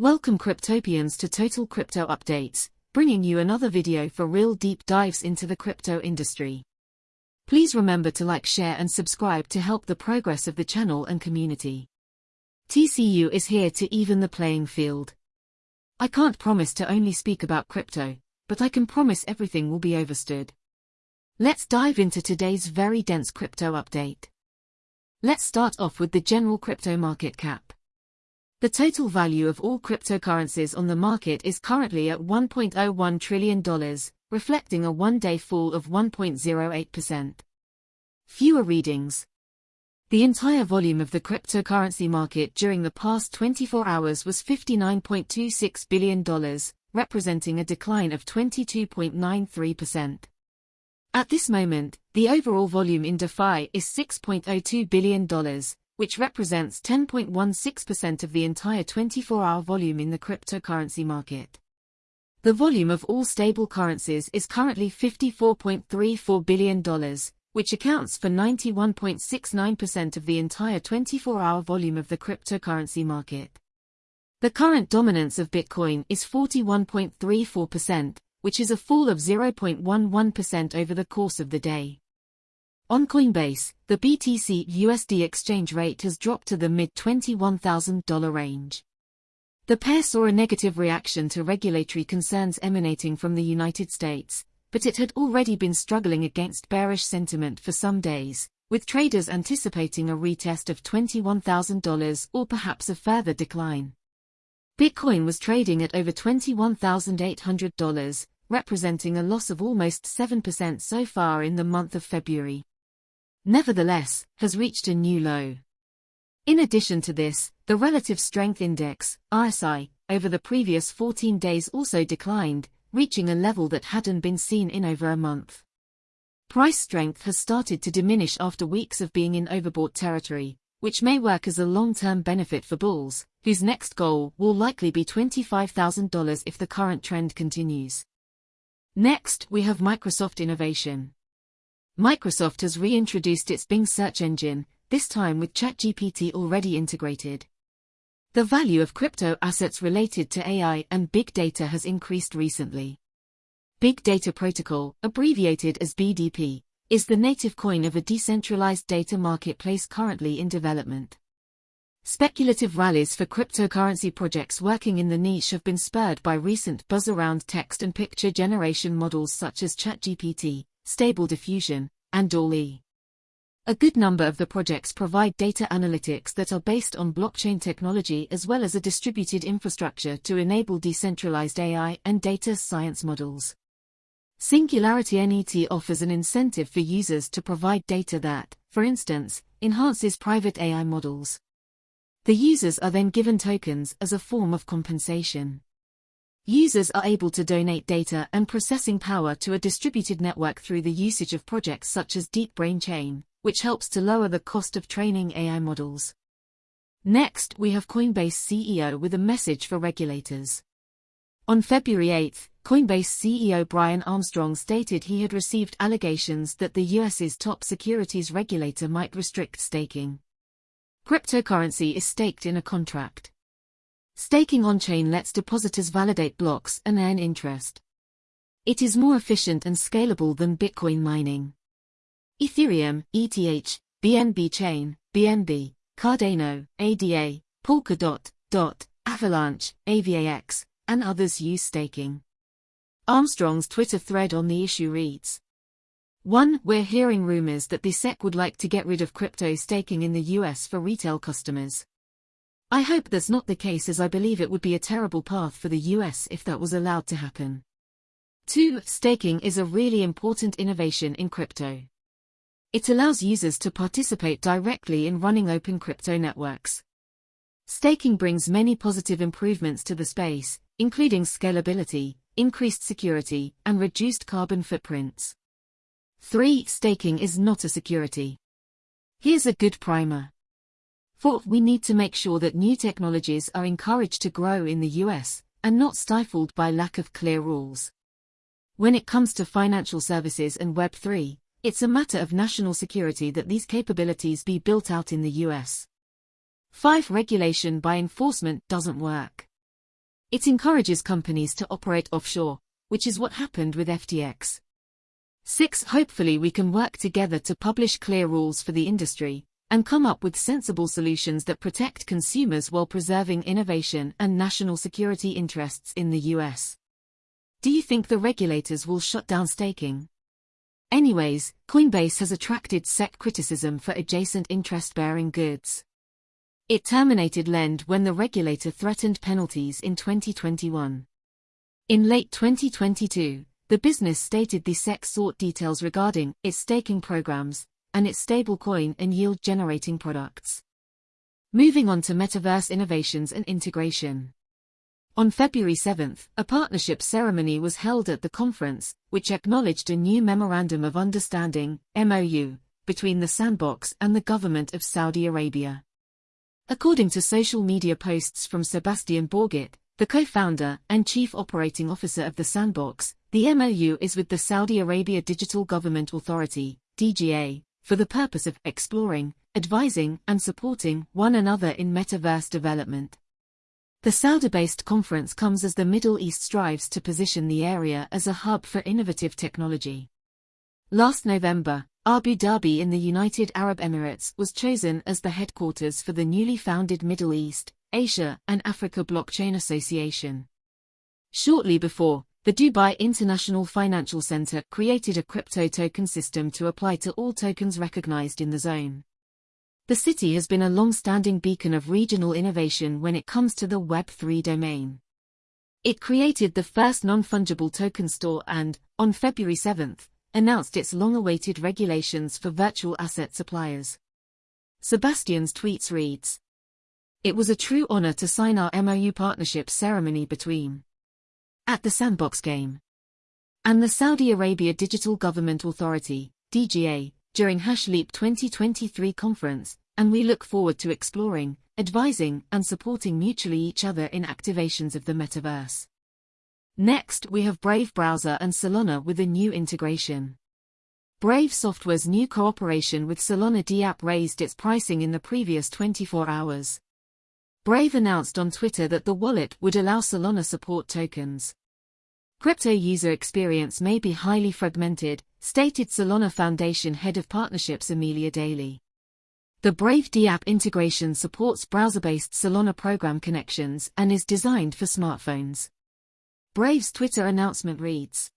Welcome Cryptopians to Total Crypto Updates, bringing you another video for real deep dives into the crypto industry. Please remember to like, share and subscribe to help the progress of the channel and community. TCU is here to even the playing field. I can't promise to only speak about crypto, but I can promise everything will be overstood. Let's dive into today's very dense crypto update. Let's start off with the general crypto market cap. The total value of all cryptocurrencies on the market is currently at $1.01 trillion, reflecting a one-day fall of 1.08%. Fewer readings. The entire volume of the cryptocurrency market during the past 24 hours was $59.26 billion, representing a decline of 22.93%. At this moment, the overall volume in DeFi is $6.02 billion, which represents 10.16% of the entire 24-hour volume in the cryptocurrency market. The volume of all stable currencies is currently $54.34 billion, which accounts for 91.69% of the entire 24-hour volume of the cryptocurrency market. The current dominance of Bitcoin is 41.34%, which is a fall of 0.11% over the course of the day. On Coinbase, the BTC USD exchange rate has dropped to the mid $21,000 range. The pair saw a negative reaction to regulatory concerns emanating from the United States, but it had already been struggling against bearish sentiment for some days, with traders anticipating a retest of $21,000 or perhaps a further decline. Bitcoin was trading at over $21,800, representing a loss of almost 7% so far in the month of February nevertheless, has reached a new low. In addition to this, the Relative Strength Index, RSI, over the previous 14 days also declined, reaching a level that hadn't been seen in over a month. Price strength has started to diminish after weeks of being in overbought territory, which may work as a long-term benefit for bulls, whose next goal will likely be $25,000 if the current trend continues. Next, we have Microsoft Innovation. Microsoft has reintroduced its Bing search engine, this time with ChatGPT already integrated. The value of crypto assets related to AI and big data has increased recently. Big Data Protocol, abbreviated as BDP, is the native coin of a decentralized data marketplace currently in development. Speculative rallies for cryptocurrency projects working in the niche have been spurred by recent buzz around text and picture generation models such as ChatGPT, Stable Diffusion, and DALL-E. A good number of the projects provide data analytics that are based on blockchain technology as well as a distributed infrastructure to enable decentralized AI and data science models. Singularity NET offers an incentive for users to provide data that, for instance, enhances private AI models. The users are then given tokens as a form of compensation. Users are able to donate data and processing power to a distributed network through the usage of projects such as Deep Brain Chain, which helps to lower the cost of training AI models. Next, we have Coinbase CEO with a message for regulators. On February 8, Coinbase CEO Brian Armstrong stated he had received allegations that the US's top securities regulator might restrict staking. Cryptocurrency is staked in a contract. Staking on-chain lets depositors validate blocks and earn interest. It is more efficient and scalable than Bitcoin mining. Ethereum, ETH, BNB Chain, BNB, Cardano, ADA, Polkadot, DOT, Avalanche, AVAX, and others use staking. Armstrong's Twitter thread on the issue reads, 1. We're hearing rumors that the SEC would like to get rid of crypto staking in the US for retail customers. I hope that's not the case as I believe it would be a terrible path for the US if that was allowed to happen. 2. Staking is a really important innovation in crypto. It allows users to participate directly in running open crypto networks. Staking brings many positive improvements to the space, including scalability, increased security, and reduced carbon footprints. 3. Staking is not a security. Here's a good primer. Fourth, we need to make sure that new technologies are encouraged to grow in the US and not stifled by lack of clear rules. When it comes to financial services and Web3, it's a matter of national security that these capabilities be built out in the US. 5. Regulation by enforcement doesn't work. It encourages companies to operate offshore, which is what happened with FTX. 6. Hopefully we can work together to publish clear rules for the industry and come up with sensible solutions that protect consumers while preserving innovation and national security interests in the US. Do you think the regulators will shut down staking? Anyways, Coinbase has attracted SEC criticism for adjacent interest-bearing goods. It terminated Lend when the regulator threatened penalties in 2021. In late 2022, the business stated the SEC sought details regarding its staking programs and its stablecoin and yield-generating products. Moving on to metaverse innovations and integration. On February 7, a partnership ceremony was held at the conference, which acknowledged a new Memorandum of Understanding, MOU, between the Sandbox and the government of Saudi Arabia. According to social media posts from Sebastian Borget, the co-founder and chief operating officer of the Sandbox, the MOU is with the Saudi Arabia Digital Government Authority, DGA, for the purpose of exploring, advising, and supporting one another in metaverse development. The Saudi-based conference comes as the Middle East strives to position the area as a hub for innovative technology. Last November, Abu Dhabi in the United Arab Emirates was chosen as the headquarters for the newly founded Middle East, Asia and Africa Blockchain Association. Shortly before, the Dubai International Financial Center created a crypto token system to apply to all tokens recognized in the zone. The city has been a long-standing beacon of regional innovation when it comes to the Web3 domain. It created the first non-fungible token store and, on February 7, announced its long-awaited regulations for virtual asset suppliers. Sebastian's tweets reads, It was a true honor to sign our MOU partnership ceremony between at the Sandbox game and the Saudi Arabia Digital Government Authority, DGA, during HashLeap 2023 conference, and we look forward to exploring, advising, and supporting mutually each other in activations of the metaverse. Next, we have Brave Browser and Solana with a new integration. Brave Software's new cooperation with Solana DApp raised its pricing in the previous 24 hours. Brave announced on Twitter that the wallet would allow Solana support tokens. Crypto user experience may be highly fragmented, stated Solana Foundation head of partnerships Amelia Daly. The Brave DApp integration supports browser-based Solana program connections and is designed for smartphones. Brave's Twitter announcement reads,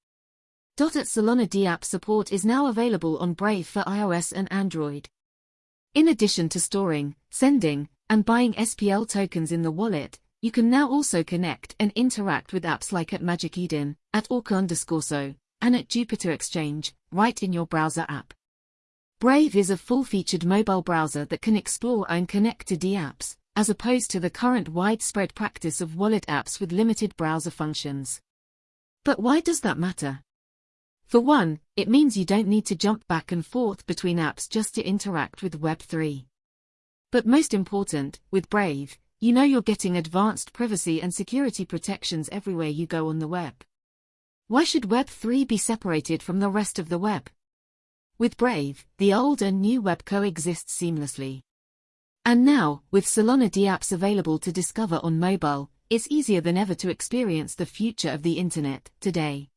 at Solana DApp support is now available on Brave for iOS and Android. In addition to storing, sending, and buying SPL tokens in the wallet, you can now also connect and interact with apps like at Magic Eden, at Orca underscore so, and at Jupiter Exchange, right in your browser app. Brave is a full-featured mobile browser that can explore and connect to D apps, as opposed to the current widespread practice of wallet apps with limited browser functions. But why does that matter? For one, it means you don't need to jump back and forth between apps just to interact with Web3. But most important, with Brave, you know you're getting advanced privacy and security protections everywhere you go on the web. Why should Web3 be separated from the rest of the web? With Brave, the old and new web coexist seamlessly. And now, with Solana DApps available to discover on mobile, it's easier than ever to experience the future of the internet today.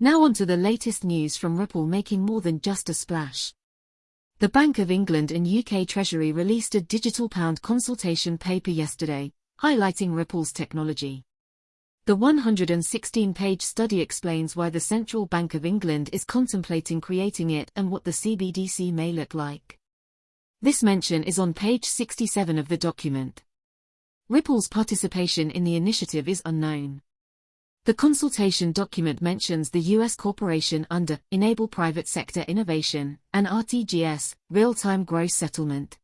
Now on to the latest news from Ripple making more than just a splash. The Bank of England and UK Treasury released a digital pound consultation paper yesterday, highlighting Ripple's technology. The 116-page study explains why the Central Bank of England is contemplating creating it and what the CBDC may look like. This mention is on page 67 of the document. Ripple's participation in the initiative is unknown. The consultation document mentions the U.S. corporation under Enable Private Sector Innovation and RTGS, Real-Time Gross Settlement.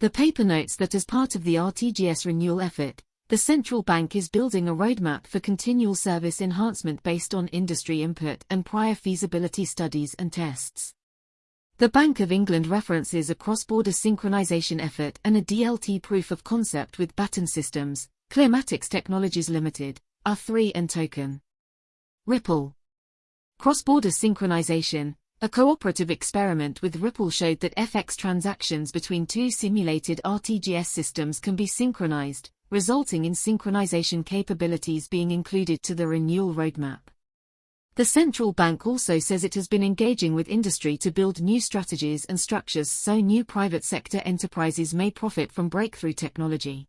The paper notes that as part of the RTGS renewal effort, the central bank is building a roadmap for continual service enhancement based on industry input and prior feasibility studies and tests. The Bank of England references a cross-border synchronization effort and a DLT proof of concept with Baton Systems, Clearmatics Technologies Limited, R3 and Token. Ripple. Cross-border synchronization, a cooperative experiment with Ripple showed that FX transactions between two simulated RTGS systems can be synchronized, resulting in synchronization capabilities being included to the renewal roadmap. The central bank also says it has been engaging with industry to build new strategies and structures so new private sector enterprises may profit from breakthrough technology.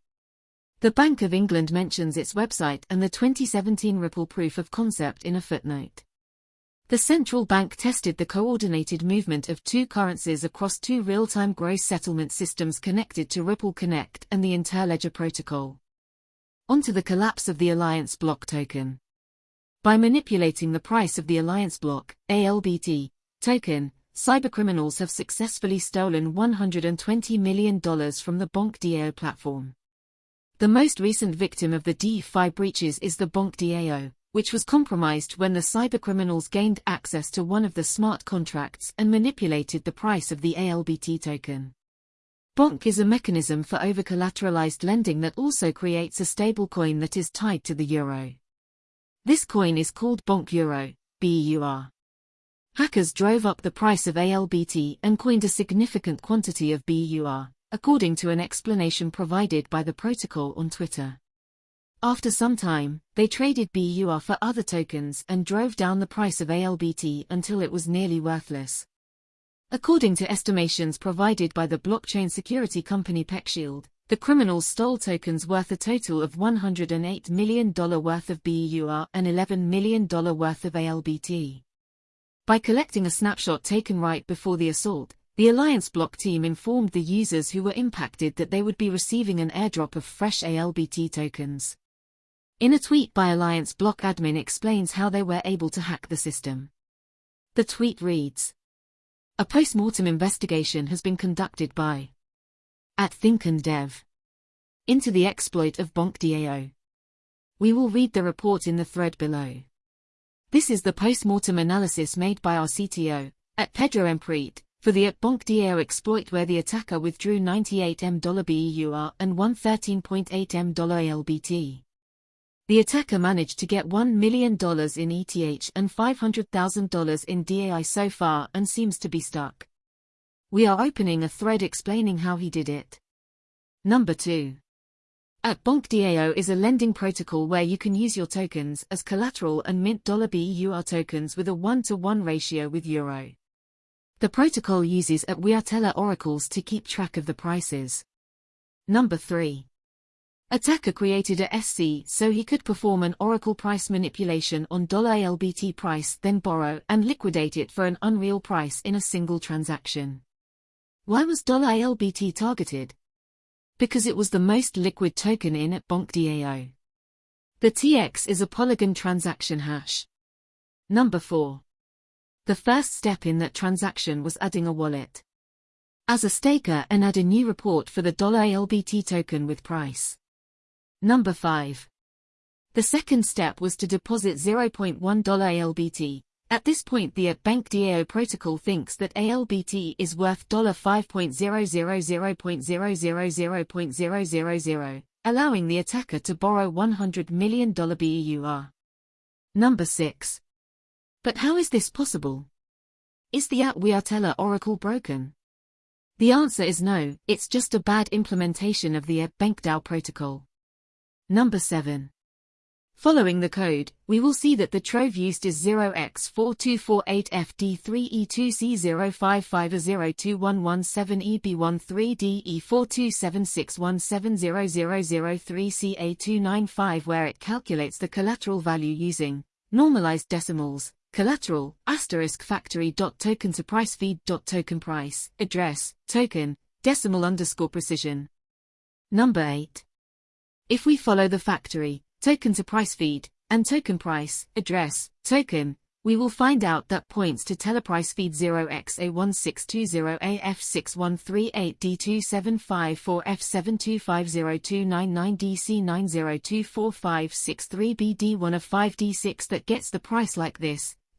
The Bank of England mentions its website and the 2017 Ripple proof of concept in a footnote. The central bank tested the coordinated movement of two currencies across two real-time gross settlement systems connected to Ripple Connect and the Interledger protocol. Onto the collapse of the Alliance Block token. By manipulating the price of the Alliance Block ALBT, token, cybercriminals have successfully stolen $120 million from the BonqDAO platform. The most recent victim of the DeFi breaches is the Bonq DAO, which was compromised when the cybercriminals gained access to one of the smart contracts and manipulated the price of the ALBT token. Bonq is a mechanism for over-collateralized lending that also creates a stablecoin that is tied to the euro. This coin is called Bonq Euro, BUR. Hackers drove up the price of ALBT and coined a significant quantity of BEUR, according to an explanation provided by the protocol on Twitter. After some time, they traded BEUR for other tokens and drove down the price of ALBT until it was nearly worthless. According to estimations provided by the blockchain security company PeckShield, the criminals stole tokens worth a total of $108 million worth of BEUR and $11 million worth of ALBT. By collecting a snapshot taken right before the assault, the Alliance Block team informed the users who were impacted that they would be receiving an airdrop of fresh ALBT tokens. In a tweet by Alliance Block admin explains how they were able to hack the system. The tweet reads, A post-mortem investigation has been conducted by at Think and Dev. Into the exploit of BonqDAO. We will read the report in the thread below. This is the post-mortem analysis made by our CTO, at Pedro Emprit, for the at BonqDAO exploit where the attacker withdrew 98 M BEUR and 113.8 M LBT. The attacker managed to get $1 million in ETH and $500,000 in DAI so far and seems to be stuck. We are opening a thread explaining how he did it. Number 2. At BonqDAO is a lending protocol where you can use your tokens as collateral and mint $BEUR tokens with a 1-to-1 ratio with Euro. The protocol uses at WeAreTellor oracles to keep track of the prices. Number 3. Attacker created a SC so he could perform an oracle price manipulation on $LBT price then borrow and liquidate it for an unreal price in a single transaction. Why was $ALBT targeted? Because it was the most liquid token in at BonqDAO. The TX is a Polygon transaction hash. Number 4. The first step in that transaction was adding a wallet. As a staker and add a new report for the $ALBT token with price. Number 5. The second step was to deposit $0.1 ALBT, at this point the bank DAO protocol thinks that ALBT is worth $5.000.000.000, allowing the attacker to borrow $100 million BEUR. Number 6. But how is this possible? Is the at WeAreTellor oracle broken? The answer is no, it's just a bad implementation of the BonqDAO protocol. Number 7. Following the code, we will see that the trove used is 0x4248FD3E2C055021117E B13DE427617003CA295 where it calculates the collateral value using normalized decimals, collateral, asterisk factory dot token to price feed dot token price, address, token, decimal underscore precision. Number 8. If we follow the factory, token to price feed, and token price, address, token, we will find out that points to teleprice feed 0x A16208F6138D27540F7250299DC90245633BD1 of 5D6 that gets the price like this,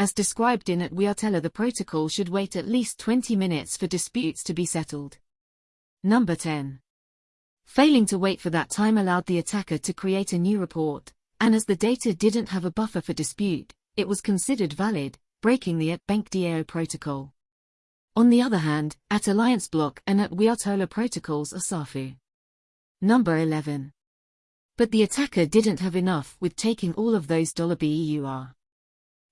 As described in at WeAreTellor the protocol should wait at least 20 minutes for disputes to be settled. Number 10. Failing to wait for that time allowed the attacker to create a new report, and as the data didn't have a buffer for dispute, it was considered valid, breaking the at BonqDAO protocol. On the other hand, at Alliance Block and at WeAreTellor protocols are SAFU. Number 11. But the attacker didn't have enough with taking all of those $BEUR.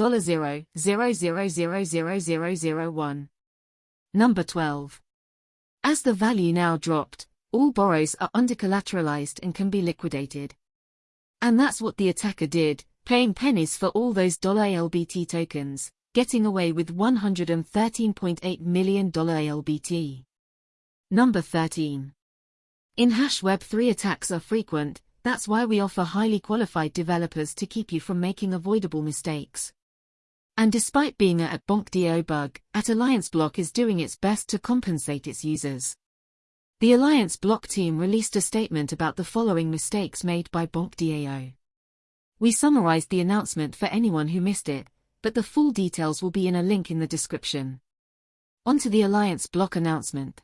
$0, Number 12. As the value now dropped, all borrows are under-collateralized and can be liquidated. And that's what the attacker did, paying pennies for all those $ALBT tokens, getting away with $113.8 million ALBT. Number 13. In hash web 3 attacks are frequent, that's why we offer highly qualified developers to keep you from making avoidable mistakes. And despite being a at BonqDAO bug, at Alliance Block is doing its best to compensate its users. The Alliance Block team released a statement about the following mistakes made by BonqDAO. We summarized the announcement for anyone who missed it, but the full details will be in a link in the description. On to the Alliance Block announcement.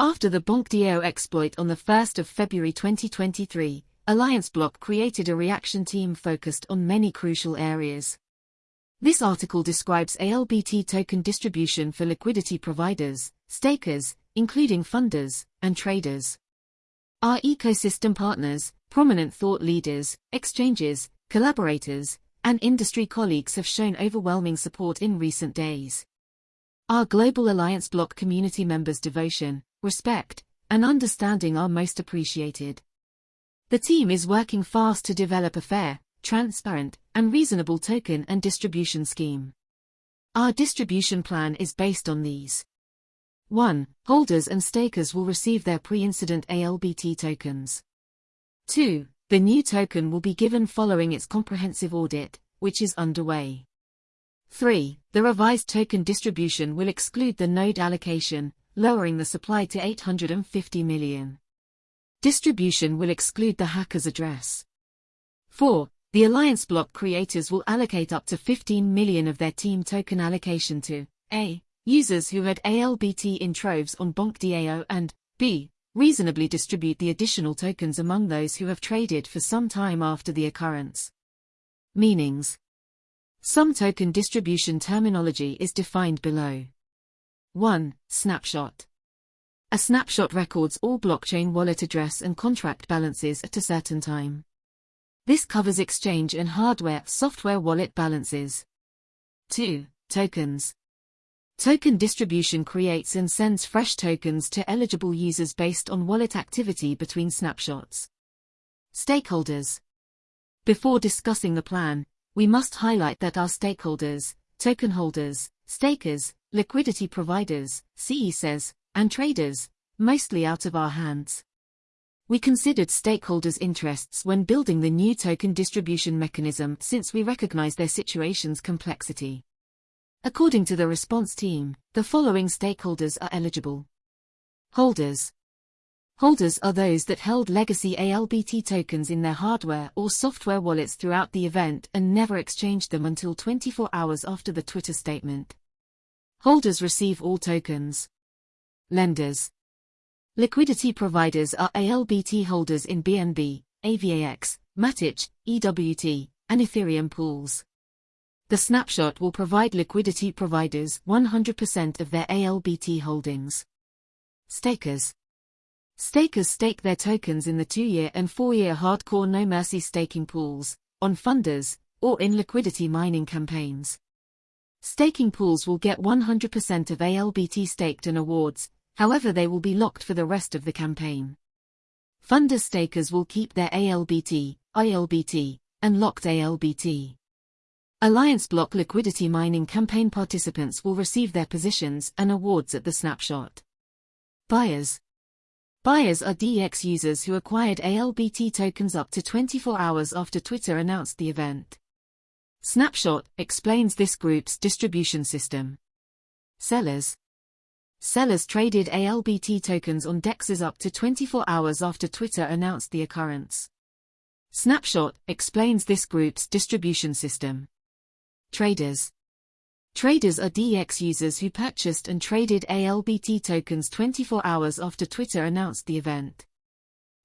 After the BonqDAO exploit on the 1st of February 2023, Alliance Block created a reaction team focused on many crucial areas. This article describes ALBT token distribution for liquidity providers, stakers, including funders, and traders. Our ecosystem partners, prominent thought leaders, exchanges, collaborators, and industry colleagues have shown overwhelming support in recent days. Our Global Alliance Block community members' devotion, respect, and understanding are most appreciated. The team is working fast to develop a fair, transparent, and reasonable token and distribution scheme. Our distribution plan is based on these. 1. Holders and stakers will receive their pre-incident ALBT tokens. 2. The new token will be given following its comprehensive audit, which is underway. 3. The revised token distribution will exclude the node allocation, lowering the supply to 850 million. Distribution will exclude the hacker's address. 4. The Alliance Block creators will allocate up to 15 million of their team token allocation to A. Users who had ALBT in troves on BonqDAO and B. Reasonably distribute the additional tokens among those who have traded for some time after the occurrence. Meanings Some token distribution terminology is defined below. 1. Snapshot A snapshot records all blockchain wallet address and contract balances at a certain time. This covers exchange and hardware software wallet balances. 2. Tokens. Token distribution creates and sends fresh tokens to eligible users based on wallet activity between snapshots. Stakeholders. Before discussing the plan, we must highlight that our stakeholders, token holders, stakers, liquidity providers, CEXs, and traders, mostly out of our hands. We considered stakeholders' interests when building the new token distribution mechanism since we recognize their situation's complexity. According to the response team, the following stakeholders are eligible. Holders. Holders are those that held legacy ALBT tokens in their hardware or software wallets throughout the event and never exchanged them until 24 hours after the Twitter statement. Holders receive all tokens. Lenders. Liquidity providers are ALBT holders in BNB, AVAX, Matic, EWT, and Ethereum pools. The snapshot will provide liquidity providers 100% of their ALBT holdings. Stakers. Stakers stake their tokens in the two-year and four-year hardcore no mercy staking pools, on funders, or in liquidity mining campaigns. Staking pools will get 100% of ALBT staked and awards, however they will be locked for the rest of the campaign. Funder stakers will keep their ALBT, ILBT, and locked ALBT. Alliance Block liquidity mining campaign participants will receive their positions and awards at the snapshot. Buyers Buyers are DEX users who acquired ALBT tokens up to 24 hours after Twitter announced the event. Snapshot explains this group's distribution system. Sellers Sellers traded ALBT tokens on DEXs up to 24 hours after Twitter announced the occurrence. Snapshot explains this group's distribution system. Traders Traders are DEX users who purchased and traded ALBT tokens 24 hours after Twitter announced the event.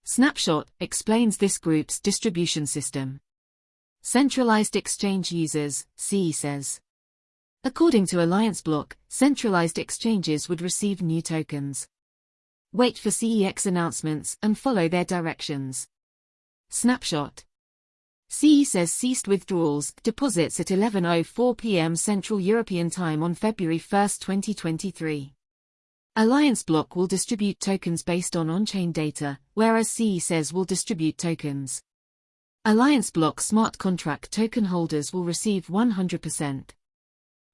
Snapshot explains this group's distribution system. Centralized exchange users, CEXs. According to Alliance Block, centralized exchanges would receive new tokens. Wait for CEX announcements and follow their directions. Snapshot CEXs ceased withdrawals, deposits at 11.04 p.m. Central European Time on February 1, 2023. Alliance Block will distribute tokens based on on-chain data, whereas CEXs will distribute tokens. Alliance Block smart contract token holders will receive 100%.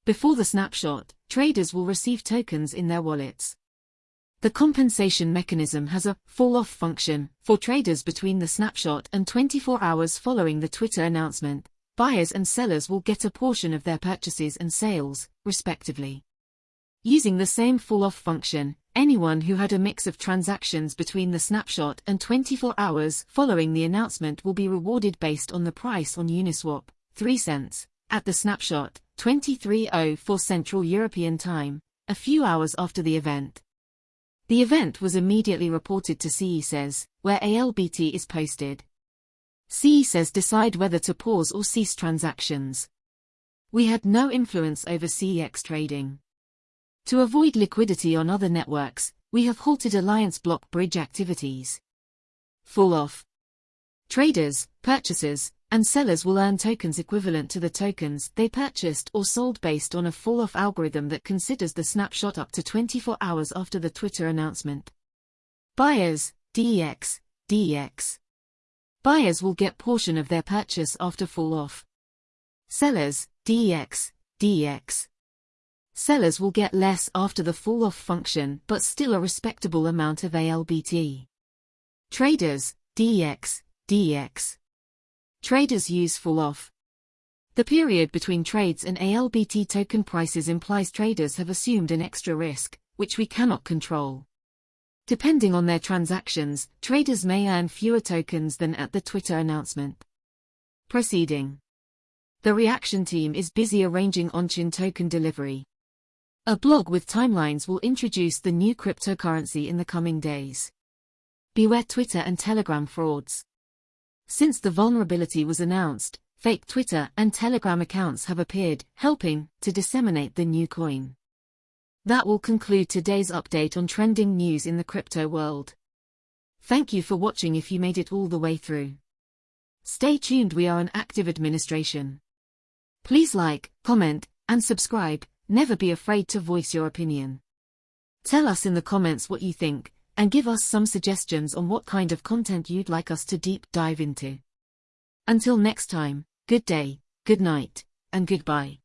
Before the snapshot, traders will receive tokens in their wallets. The compensation mechanism has a fall-off function for traders between the snapshot and 24 hours following the Twitter announcement. Buyers and sellers will get a portion of their purchases and sales, respectively. Using the same fall-off function, anyone who had a mix of transactions between the snapshot and 24 hours following the announcement will be rewarded based on the price on Uniswap, 3 cents, at the snapshot, 23.04 Central European Time, a few hours after the event. The event was immediately reported to CEXs, where ALBT is posted. CEXs decide whether to pause or cease transactions. We had no influence over CEX trading. To avoid liquidity on other networks, we have halted Alliance Block bridge activities. Fall off. Traders, purchasers, and sellers will earn tokens equivalent to the tokens they purchased or sold based on a fall-off algorithm that considers the snapshot up to 24 hours after the Twitter announcement. Buyers, DEX, DEX. Buyers will get portion of their purchase after fall-off. Sellers, DEX, DEX. Sellers will get less after the fall-off function but still a respectable amount of ALBT. Traders, DEX, DEX. Traders use fall off. The period between trades and ALBT token prices implies traders have assumed an extra risk, which we cannot control. Depending on their transactions, traders may earn fewer tokens than at the Twitter announcement. Proceeding. The reaction team is busy arranging on-chain token delivery. A blog with timelines will introduce the new cryptocurrency in the coming days. Beware Twitter and Telegram frauds. Since the vulnerability was announced, fake Twitter and Telegram accounts have appeared, helping to disseminate the new coin. That will conclude today's update on trending news in the crypto world. Thank you for watching if you made it all the way through. Stay tuned we are an active administration. Please like, comment, and subscribe, never be afraid to voice your opinion. Tell us in the comments what you think, and give us some suggestions on what kind of content you'd like us to deep dive into. Until next time, good day, good night, and goodbye.